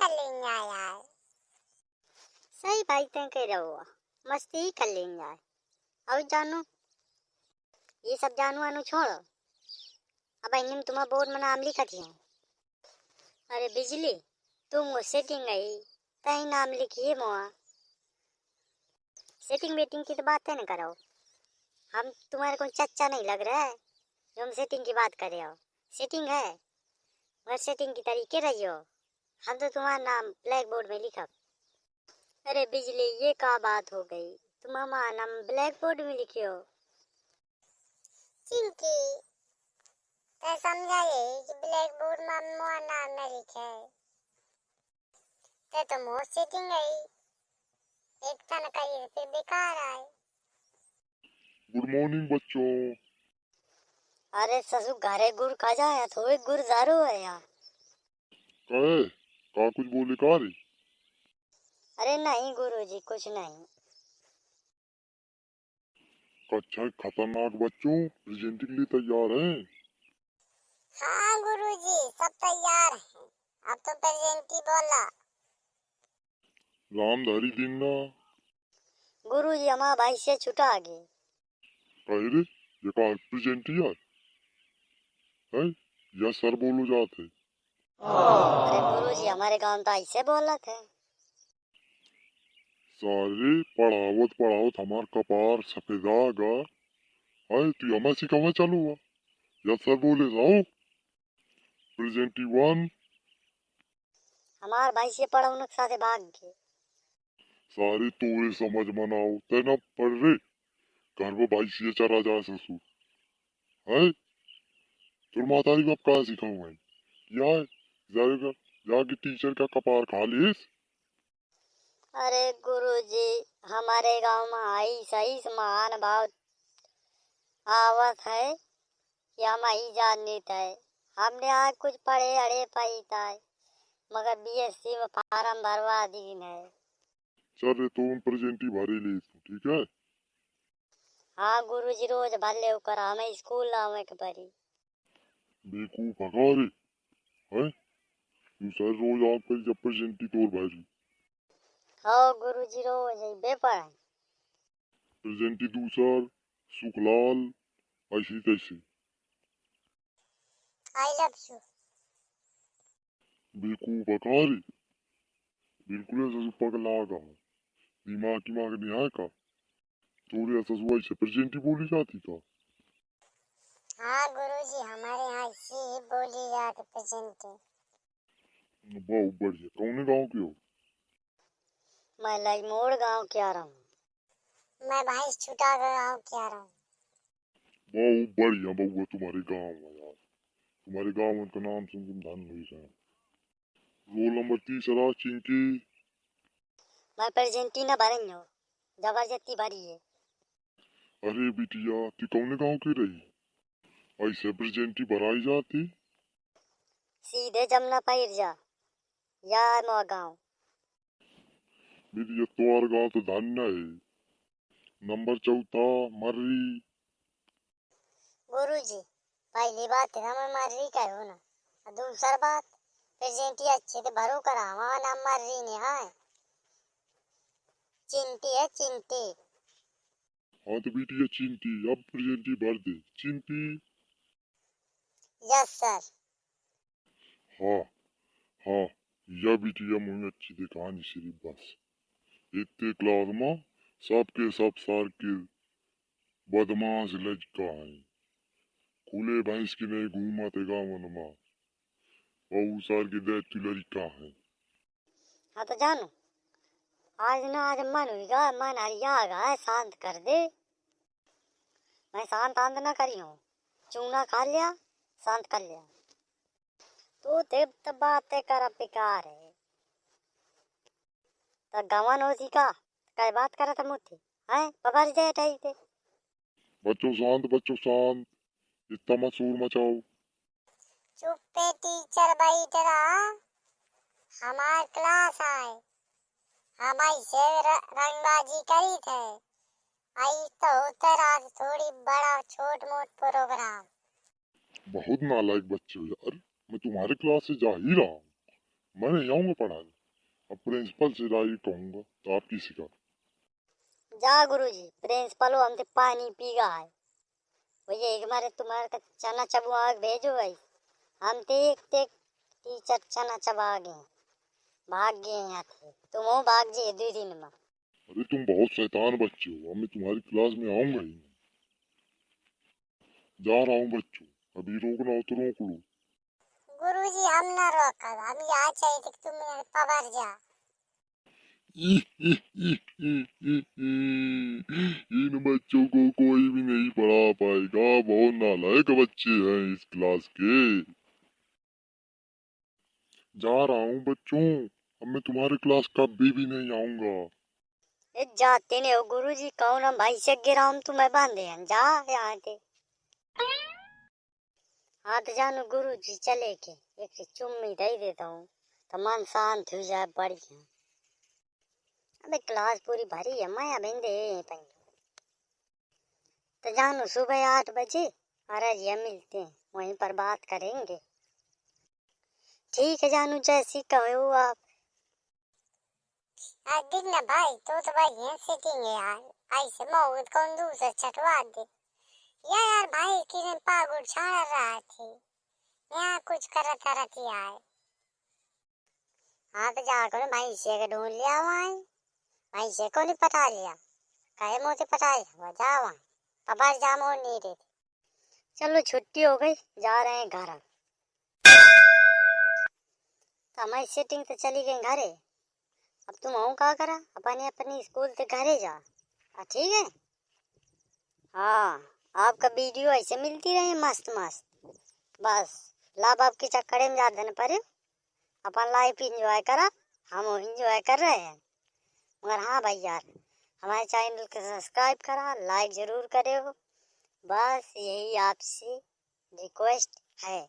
कर लेंगे यार सही भाई तय कह रहे हो मस्ती ही कर लेंगे यार और जानो ये सब जानो आनो छोड़ो अब इन तुम्हारा बोर्ड में नाम लिखा थी अरे बिजली तुम वो सेटिंग आई तही नाम लिखिए मोआ सेटिंग वेटिंग की तो बात है ना करो हम तुम्हारे को चच्चा नहीं लग रहा है जो हम सेटिंग की बात कर रहे हो सेटिंग है मगर सेटिंग की तरीके रही हो हम तो तुम्हारा नाम ब्लैक बोर्ड में लिखा। अरे बिजली ये का बात हो गई? तुम हमारा नाम ब्लैक बोर्ड में लिखे हो। चिंकी ते समझाइए कि ब्लैक बोर्ड में मोर नाम न लिखे। ते तो मोर सेटिंग गई। एक तन कही फिर बेकार आए। गुड मॉर्निंग बच्चों। अरे ससु घरे गुड़ खा जाए थोड़े गुड़ दारू है यार। कहे? का कुछ बोले का रे? अरे नहीं गुरुजी कुछ नहीं। कक्षा खतरनाक बच्चों प्रेजेंट के लिए तैयार हैं? हाँ गुरुजी सब तैयार हैं। अब तो प्रेजेंटी बोला। रामधारी दिन्ना गुरुजी हमारा भाई से छुटा गए कहे रे ये का प्रेजेंट यार है? या सर बोलो जाते। अरे गुरुजी हमारे गाँव तो ऐसे बोला थे सारे पढ़ावत पढ़ावत हमार कपार सफेदा गा है तू हमें सिखावा चालू हुआ या सर बोले जाओ प्रेजेंटी वन हमारे भाई से पढ़ा उनके साथ भाग गए सारे तोरे समझ मनाओ तेना पढ़ रे। घर में भाई से चरा जा ससुर। है तुर मातारी बाप कहाँ सिखाऊं मैं? या जाएगा। जाके टीचर का कपार खा लिस अरे गुरुजी हमारे गाँव में आई सही महान भाव आवत है। कि हम ही जानते है। हमने आज कुछ पढ़े अड़े पाई था मगर बीएससी में फार्म भरवा दीन है चल रे तुम प्रेजेंटी भरे ले ठीक है? हाँ गुरुजी रोज भर ले कर हमें स्कूल आवे के परी बेकूफ हका रे? है? सर रोज आप कर जब प्रेजेंटी तोड़ हो गुरुजी रोज प्रेजेंटी दूसर सुखलाल ऐसी तैसी। आई लव यू बिल्कुल ऐसा पगला का दिमाग की मांग नहीं का? तोरे ऐसा सुबह से प्रेजेंटी बोली जाती था हाँ गुरुजी हमारे यहाँ ऐसी ही बोली जाती प्रेजेंटी। बहुत बढ़िया कौन गाँव के हो? मैं लजमोड़ गाँव के आ रहा हूँ। मैं भाई छुटा गाँव क्या रहा हूँ। बहुत बढ़िया बउआ तुम्हारे गाँव में यार। तुम्हारे गाँव में का नाम सुन तुम धन हुई जाए रोल नंबर तीसरा चिंकी। मैं प्रेजेंटीना भरेंगे हो ज़बरदस्ती भरी है। अरे बिटिया तू कौन गाँव की रही? ऐसे प्रेजेंटी भराई जाती? सीधे जमुना पैर जा। या मो गाँव। बिटिया तुम्हारा गाँव तो धन्य है। नंबर चौथा मर्री। गुरुजी पहली बात है हमें मर्री कहो ना। और दूसरा बात प्रेजेंटी अच्छे से भरो करा हमारा नाम मर्री नहीं है। चिंटी है चिंटी हाँ तो बिटिया चिंटी अब प्रेजेंटी भर दे। चिंटी यस सर। हाँ हाँ। यह बिटिया मुझे अच्छी दे कहानी सिर्फ़ बस। इतने क्लास में सबके सब सार के बदमाश लजका है। खुले भैंस की नहीं घूमते गावन में और सार के दैत्य लड़का है। हाँ तो जानो, आज ना आज मन हुईगा मन हरियागा है शांत कर दे। मैं शांत आंत ना करी हूँ, चूना खा लिया, शांत कर लिया। तू देव तो बातें कर बेकार है। तो गवन होती का कई बात करा था मुझे है बबर जाए ठाई थे। बच्चों शांत बच्चों शांत इतना मत शोर मचाओ। चुप पे टीचर बैठ रहा हमार क्लास आए। हम ऐसे र- रंगबाजी करी थे। आई तो होते रात थोड़ी बड़ा छोट मोट प्रोग्राम। बहुत नालायक बच्चे हो यार। तुम्हारे क्लास से जा ही रहा हूँ। मैं नहीं आऊँगा पढ़ाने। अब प्रिंसिपल से राय कहूँगा तो आपकी शिकायत जा गुरुजी प्रिंसिपल हम ते पानी पी गया है। भैया एक मारे तुम्हारे का चना चबुआ के भेजो भाई। हम ते एक ते टीचर चना चबा गए भाग गए यहाँ थे तुम हो भाग जे दो दिन में। अरे तुम बहुत शैतान बच्चे हो। अब मैं तुम्हारी क्लास में आऊँगा ही जा रहा हूँ बच्चों। अभी रोकना हो तो रोक लो। गुरुजी हम न रोकब हम यहाँ चाहिए थे कि तुम पवर जा। इन बच्चों को कोई भी नहीं पढ़ा पाएगा। बहुत नालायक बच्चे हैं इस क्लास के। जा रहा हूँ बच्चों। अब मैं तुम्हारे क्लास कभी भी नहीं आऊँगा। जाते ने हो गुरुजी। कौन हम भाई से गिरा हम तुम्हें बांधे हैं? जा यहाँ थे हाँ तो जानो गुरुजी चले के, एक चुम्मी दे देता हूँ तो मन शांत हो जाए बढ़िया। अबे क्लास पूरी भरी है, माया बिंदे यहीं तो जानो सुबह आठ बजे अरजिया मिलते हैं, वहीं पर बात करेंगे। ठीक है जानू जैसी कहो आप। आज देख ना भाई तो तो भाई यहाँ सेटिंग है यार। ऐसे मौत कौन दूसरा छटवा दे। या यार भाई, किरण पागुड़ छाड़ रहा थी। यहाँ कुछ करता रहती है हाँ तो जाकर भाई से के ढूंढ लिया वहाँ। भाई से को नहीं पता लिया। कहे मुझे पता लिया जा वहाँ। पपार जाम और नहीं रही चलो छुट्टी हो गई, जा रहे हैं घर। तो हमारी सेटिंग तो चली गई घरे। अब तुम हूँ का करा? अपने अपनी स्कूल से घरे जा। ठीक है? हाँ। आपका वीडियो ऐसे मिलती रहे, मस्त मस्त। बस, लाभ आपके चक्कर में ज़्यादा न पड़े। अपन लाइफ इंजॉय करा, हम इंजॉय कर रहे हैं। मगर हाँ भाई यार, हमारे चैनल को सब्सक्राइब करा लाइक ज़रूर करे हो। बस यही आपसे रिक्वेस्ट है।